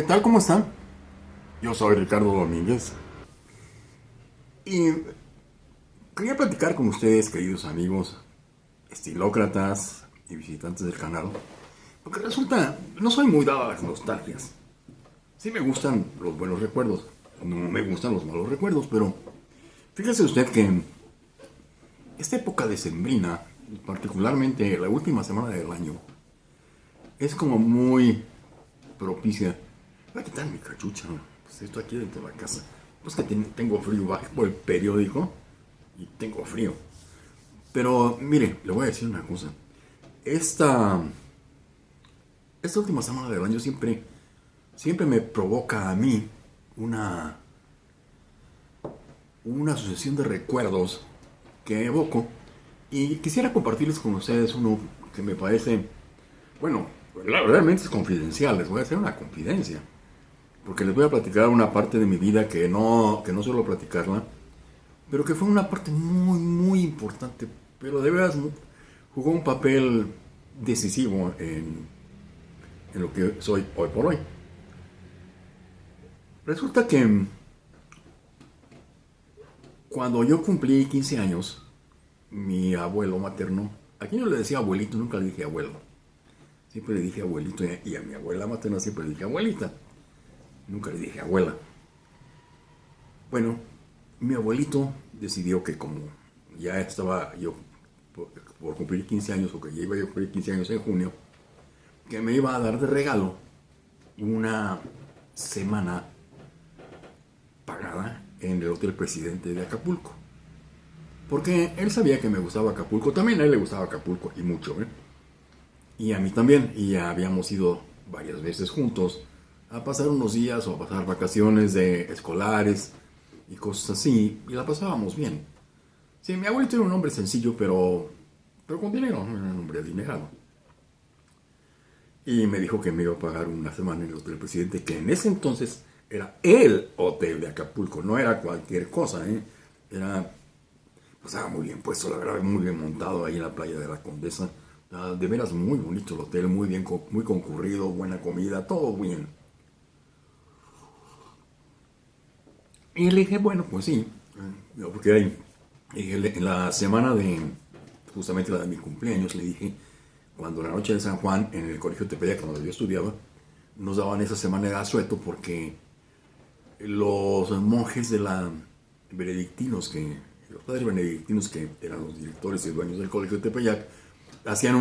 ¿qué tal? ¿Cómo están? Yo soy Ricardo Domínguez. Y quería platicar con ustedes, queridos amigos, estilócratas y visitantes del canal, porque resulta, no soy muy dado a las nostalgias. Sí me gustan los buenos recuerdos, no me gustan los malos recuerdos, pero fíjese usted que esta época de sembrina, particularmente la última semana del año, es como muy propicia. Voy a quitar mi cachucha, pues estoy aquí dentro de la casa. Pues que tengo frío, bajo el periódico y tengo frío. Pero mire, le voy a decir una cosa. Esta, esta última semana del año siempre, siempre me provoca a mí una, una sucesión de recuerdos que evoco y quisiera compartirles con ustedes uno que me parece, bueno, realmente es confidencial, les voy a hacer una confidencia, porque les voy a platicar una parte de mi vida que no, que no suelo platicarla, pero que fue una parte muy, muy importante, pero de veras jugó un papel decisivo en, en lo que soy hoy por hoy. Resulta que cuando yo cumplí 15 años, mi abuelo materno, aquí no le decía abuelito, nunca le dije abuelo, siempre le dije abuelito y a mi abuela materna siempre le dije abuelita, nunca le dije abuela. Bueno, mi abuelito decidió que como ya estaba yo por, cumplir 15 años, o que ya iba a cumplir 15 años en junio, que me iba a dar de regalo una semana pagada en el Hotel Presidente de Acapulco. Porque él sabía que me gustaba Acapulco, también a él le gustaba Acapulco y mucho, ¿eh? Y a mí también, y ya habíamos ido varias veces juntos a pasar unos días o a pasar vacaciones de escolares y cosas así, y la pasábamos bien. Sí, mi abuelito era un hombre sencillo, pero, pero con dinero, era un hombre adinerado. Y me dijo que me iba a pagar una semana en el Hotel Presidente, que en ese entonces era el hotel de Acapulco, no era cualquier cosa, ¿eh? Era, pues estaba muy bien puesto, la verdad, muy bien montado ahí en la playa de la Condesa. Ah, de veras muy bonito el hotel, muy bien, muy concurrido, buena comida, todo bien. Y le dije, bueno, pues sí, porque ahí, en la semana de, justamente la de mi cumpleaños, le dije, cuando la noche de San Juan, en el colegio Tepeyac, donde yo estudiaba, nos daban esa semana de asueto porque los monjes de la benedictinos, que, los padres benedictinos que eran los directores y dueños del colegio de Tepeyac, hacían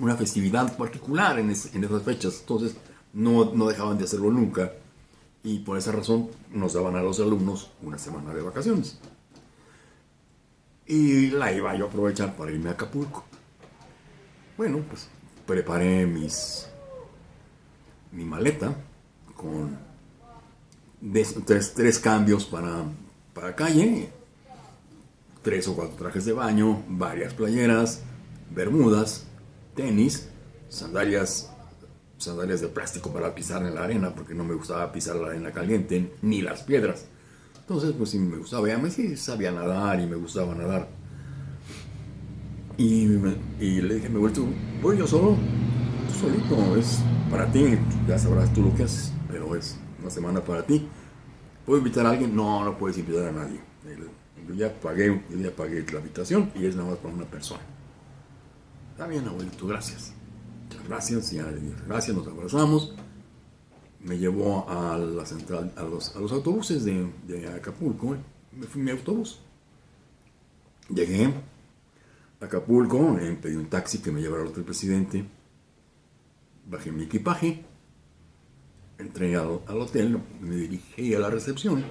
una festividad particular en, esas fechas, entonces no, no, dejaban de hacerlo nunca y por esa razón nos daban a los alumnos una semana de vacaciones. Y la iba yo a aprovechar para irme a Acapulco. Bueno, pues preparé mis, mi maleta con tres, tres cambios para, para calle, tres o cuatro trajes de baño, varias playeras, bermudas, tenis, sandalias, sandalias de plástico para pisar en la arena, porque no me gustaba pisar la arena caliente, ni las piedras. Entonces, pues sí me gustaba, ya me sí sabía nadar y me gustaba nadar. Y, le dije, me vuelto, voy yo solo, tú solito, es para ti, ya sabrás tú lo que haces, pero es una semana para ti. ¿Puedo invitar a alguien? No, no puedes invitar a nadie. Ya pagué, yo ya pagué la habitación y es nada más para una persona. Está bien, abuelito, gracias. Muchas gracias, ya le dije, gracias, nos abrazamos. Me llevó a la central, a los, autobuses de, de Acapulco. Me fui en mi autobús. Llegué a Acapulco, pedí un taxi que me llevara al hotel presidente. Bajé mi equipaje. Entré al, al hotel, me dirigí a la recepción.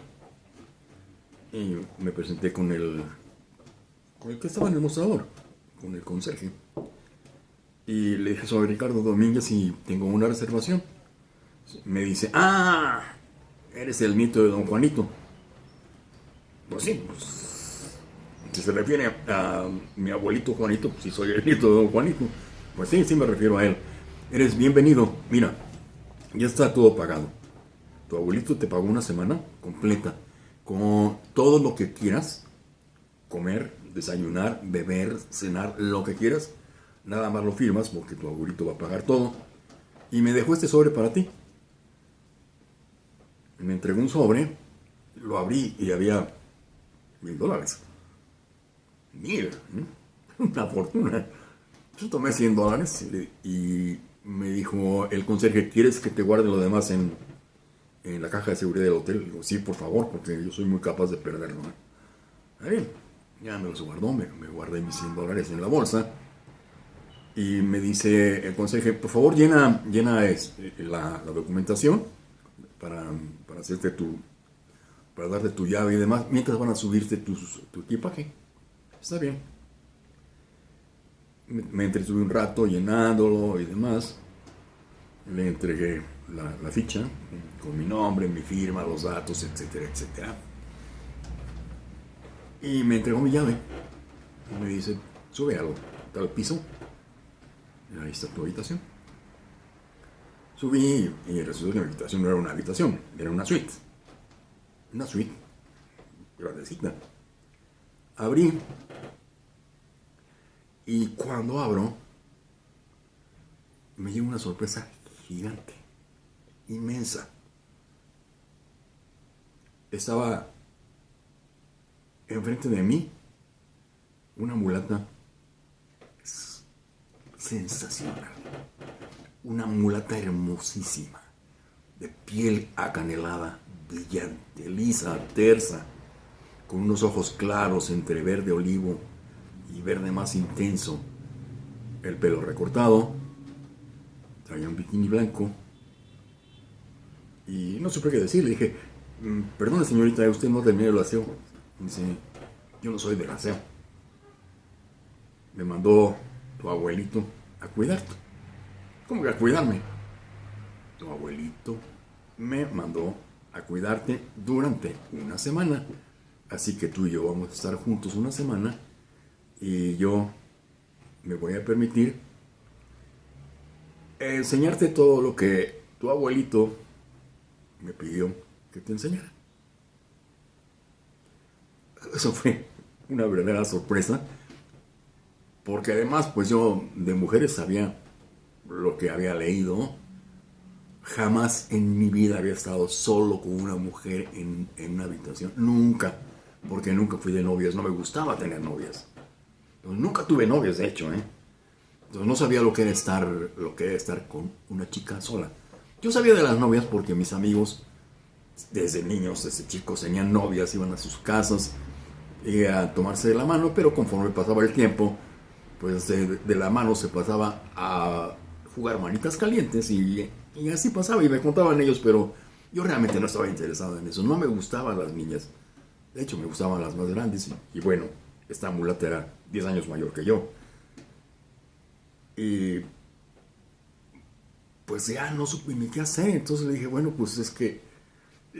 Y me presenté con el, con el que estaba en el mostrador, con el conserje. Y le dije, soy Ricardo Domínguez y tengo una reservación. Me dice, ah, eres el nieto de don Juanito. Pues sí, pues, si se refiere a, mi abuelito Juanito, pues sí soy el nieto de don Juanito. Pues sí, sí me refiero a él. Eres bienvenido. Mira, ya está todo pagado. Tu abuelito te pagó una semana completa con todo lo que quieras, comer, desayunar, beber, cenar, lo que quieras nada más lo firmas porque tu abuelito va a pagar todo. Y me dejó este sobre para ti. me entregó un sobre, lo abrí y había mil dólares. Mil, una fortuna. Yo tomé 100 dólares y me dijo el conserje, ¿quieres que te guarde lo demás en, en la caja de seguridad del hotel? digo, sí, por favor, porque yo soy muy capaz de perderlo. Bien, ya me los guardó, me, me guardé mis 100 dólares en la bolsa y me dice el conserje, por favor llena, llena este, la, la, documentación para, para, hacerte tu, para darte tu llave y demás, mientras van a subirte tu, tu equipaje. Está bien. Me, me, entretuve un rato llenándolo y demás. Le entregué la, ficha con mi nombre, mi firma, los datos, etcétera, etcétera. Y me entregó mi llave. Y me dice, sube algo, al piso ahí está tu habitación. Subí y resultó que mi habitación no era una habitación, era una suite. Una suite grandecita. Abrí y cuando abro me llega una sorpresa gigante, inmensa. Estaba enfrente de mí una mulata sensacional. Una mulata hermosísima, de piel acanelada, brillante, lisa, tersa, con unos ojos claros entre verde olivo y verde más intenso, el pelo recortado, traía un bikini blanco, y no supe qué decir, le dije, mm, perdone señorita, usted no terminó el aseo. Dice, yo no soy del aseo. Me mandó tu abuelito a cuidarte. ¿Cómo que a cuidarme? Tu abuelito me mandó a cuidarte durante una semana. Así que tú y yo vamos a estar juntos una semana y yo me voy a permitir enseñarte todo lo que tu abuelito me pidió que te enseñara. Eso fue una verdadera sorpresa porque además, pues yo de mujeres sabía lo que había leído. Jamás en mi vida había estado solo con una mujer en, una habitación. Nunca. Porque nunca fui de novias. No me gustaba tener novias. nunca tuve novias, de hecho, ¿eh? Entonces no sabía lo que era estar, lo que era estar con una chica sola. Yo sabía de las novias porque mis amigos, desde niños, desde chicos, tenían novias, iban a sus casas y a tomarse de la mano, pero conforme pasaba el tiempo, pues de, la mano se pasaba a jugar manitas calientes y, así pasaba y me contaban ellos, pero yo realmente no estaba interesado en eso, no me gustaban las niñas, de hecho me gustaban las más grandes y, bueno, esta mulata era 10 años mayor que yo. Y pues ya no supe ni qué hacer, entonces le dije, bueno, pues es que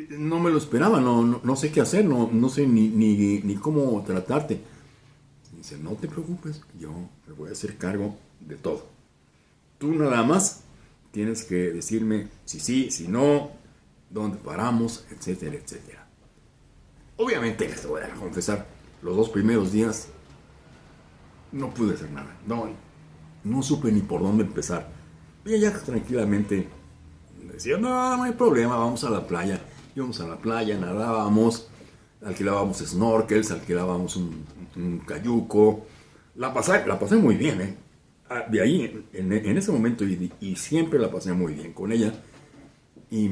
no me lo esperaba, no, no, sé qué hacer, no, no sé ni, ni, ni cómo tratarte dice, no te preocupes, yo me voy a hacer cargo de todo. Tú nada más tienes que decirme si sí, si no, dónde paramos, etcétera, etcétera. Obviamente, les voy a confesar, los dos primeros días no pude hacer nada. No, no supe ni por dónde empezar. Y ella tranquilamente decía, no, no hay problema, vamos a la playa. Íbamos a la playa, nadábamos, alquilábamos snorkels, alquilábamos un, cayuco. La pasé, la pasé muy bien, ¿eh? Ah, de ahí, en, ese momento, y, siempre la pasé muy bien con ella. Y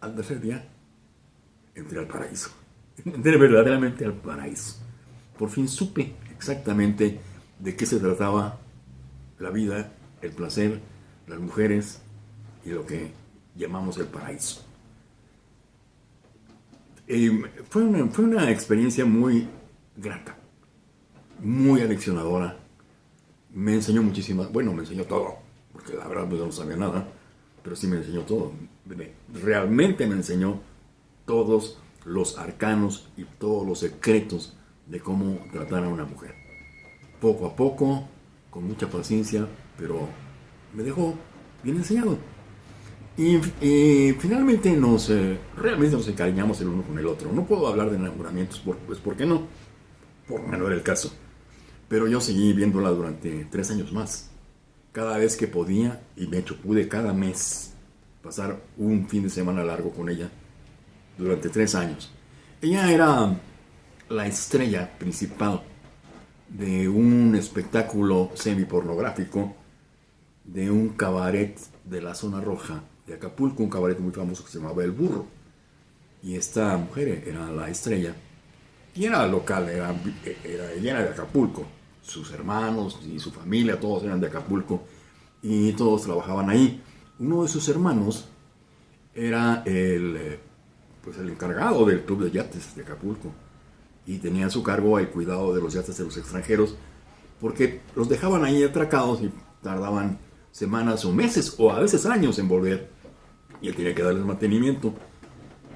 al tercer día, entré al paraíso. Entré verdaderamente al paraíso. Por fin supe exactamente de qué se trataba la vida, el placer, las mujeres y lo que llamamos el paraíso. Eh, fue, una, fue una experiencia muy grata muy aleccionadora. Me enseñó muchísimas, bueno, me enseñó todo, porque la verdad pues, no sabía nada, pero sí me enseñó todo. Realmente me enseñó todos los arcanos y todos los secretos de cómo tratar a una mujer. Poco a poco, con mucha paciencia, pero me dejó bien enseñado. Y, finalmente nos, eh, realmente nos encariñamos el uno con el otro. No puedo hablar de enamoramientos, pues ¿por qué no? Por no era el caso. Pero yo seguí viéndola durante tres años más. Cada vez que podía, y de hecho pude cada mes pasar un fin de semana largo con ella, durante tres años. Ella era la estrella principal de un espectáculo semi-pornográfico de un cabaret de la zona roja de Acapulco, un cabaret muy famoso que se llamaba El Burro. Y esta mujer era la estrella. Y era local, era, era, de Acapulco. Sus hermanos y su familia, todos eran de Acapulco. Y todos trabajaban ahí. Uno de sus hermanos era el, eh, pues el encargado del club de yates de Acapulco y tenía a su cargo el cuidado de los yates de los extranjeros porque los dejaban ahí atracados y tardaban semanas o meses o a veces años en volver y tenía que darles mantenimiento.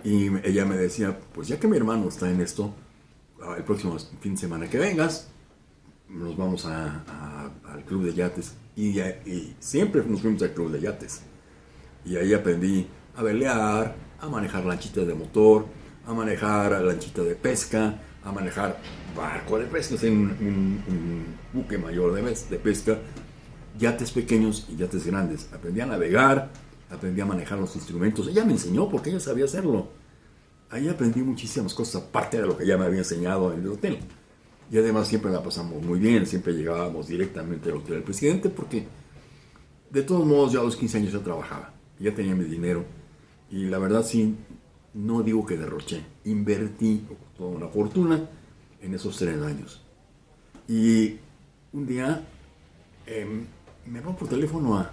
Y ella me decía pues ya que mi hermano está en esto ah, el próximo fin de semana que vengas nos vamos al club de yates y, siempre nos fuimos al club de yates. Y ahí aprendí a velear, a manejar lanchitas de motor, a manejar lanchita de pesca, a manejar barco de pesca, un, un, buque mayor de pesca, yates pequeños y yates grandes. Aprendí a navegar, aprendí a manejar los instrumentos. Ella me enseñó porque ella sabía hacerlo. Ahí aprendí muchísimas cosas, aparte de lo que ella me había enseñado en el hotel. Y además siempre la pasamos muy bien, siempre llegábamos directamente al hotel del presidente porque de todos modos ya a los 15 años ya trabajaba, ya tenía mi dinero y la verdad sí, no digo que derroché, invertí toda una fortuna en esos tres años. Y un día em, me va por teléfono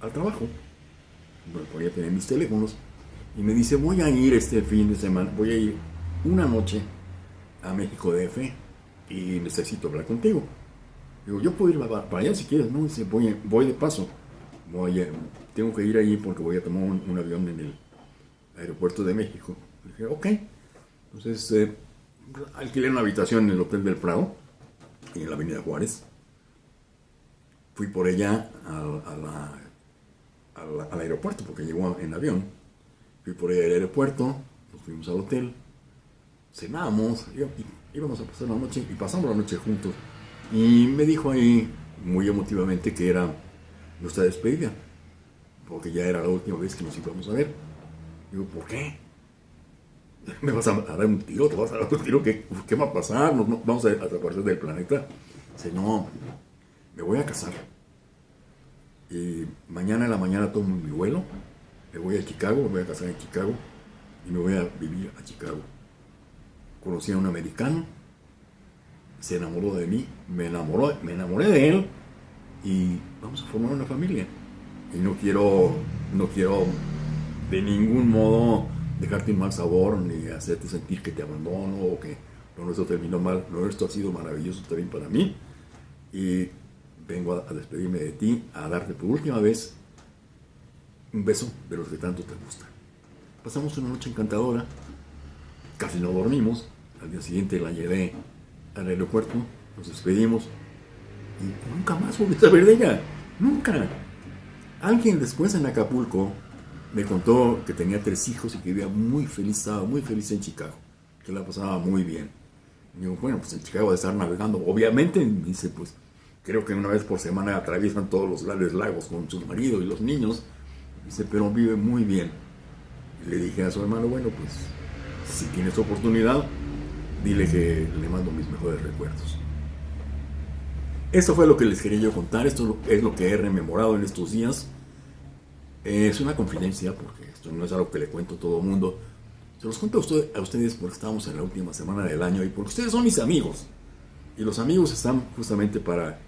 al trabajo, voy a tener mis teléfonos, y me dice, voy a ir este fin de semana, voy a ir una noche a México DF y necesito hablar contigo. Digo, yo puedo ir para allá si quieres, no, dice, voy, voy de paso, voy tengo que ir ahí porque voy a tomar un avión en el aeropuerto de México. dije, ok. Entonces, eh, alquilé una habitación en el Hotel del Prado, en la Avenida Juárez. Fui por ella al aeropuerto, porque llegó en avión. Fui por ella al aeropuerto, nos fuimos al hotel, cenamos, íbamos a pasar la noche y pasamos la noche juntos. Y me dijo ahí, muy emotivamente, que era nuestra despedida, porque ya era la última vez que nos íbamos a ver. Digo, ¿por qué? ¿Me vas a, dar un tiro? ¿Te vas a dar un tiro? ¿Qué, qué va a pasar? vamos a desaparecer del planeta. Dice, no, me voy a casar. Y mañana en la mañana tomo mi vuelo, me voy a Chicago, me voy a casar en Chicago y me voy a vivir a Chicago. Conocí a un americano, se enamoró de mí, me enamoró, me enamoré de él y vamos a formar una familia. Y no quiero, no quiero de ningún modo dejarte un mal sabor ni hacerte sentir que te abandono o que lo nuestro terminó mal. Lo nuestro ha sido maravilloso también para mí y vengo a, despedirme de ti, a darte por última vez un beso de los que tanto te gusta. Pasamos una noche encantadora, casi no dormimos, al día siguiente la llevé al aeropuerto, nos despedimos y nunca más volví a saber de ella, nunca. Alguien después en Acapulco me contó que tenía tres hijos y que vivía muy feliz, estaba muy feliz en Chicago, que la pasaba muy bien. Y digo, bueno, pues en Chicago de estar navegando, obviamente, dice, pues creo que una vez por semana atraviesan todos los grandes lagos con su marido y los niños, dice, pero vive muy bien. Y le dije a su hermano, bueno, pues si tienes oportunidad, dile que le mando mis mejores recuerdos. Esto fue lo que les quería yo contar, esto es lo que he rememorado en estos días. Es una confidencia, porque esto no es algo que le cuento a todo el mundo. Se los cuento a, ustedes porque estamos en la última semana del año y porque ustedes son mis amigos. Y los amigos están justamente para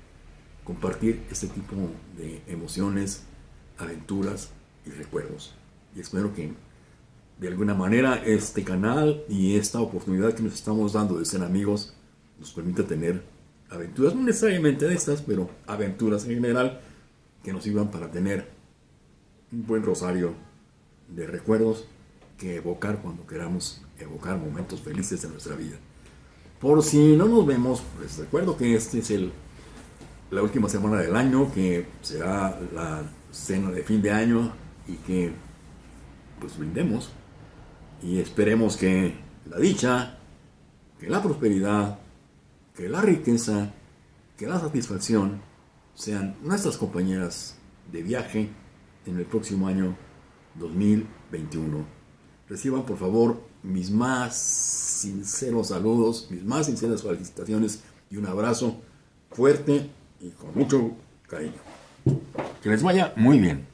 compartir este tipo de emociones, aventuras y recuerdos. Y espero que de alguna manera este canal y esta oportunidad que nos estamos dando de ser amigos nos permita tener aventuras, no necesariamente de estas, pero aventuras en general que nos sirvan para tener un buen rosario de recuerdos que evocar cuando queramos evocar momentos felices de nuestra vida. Por si no nos vemos, pues recuerdo que este es el, la última semana del año, que será la cena de fin de año y que pues brindemos y esperemos que la dicha, que la prosperidad, que la riqueza, que la satisfacción sean nuestras compañeras de viaje en el próximo año 2021. reciban por favor mis más sinceros saludos, mis más sinceras felicitaciones y un abrazo fuerte y con mucho cariño. Que les vaya muy bien.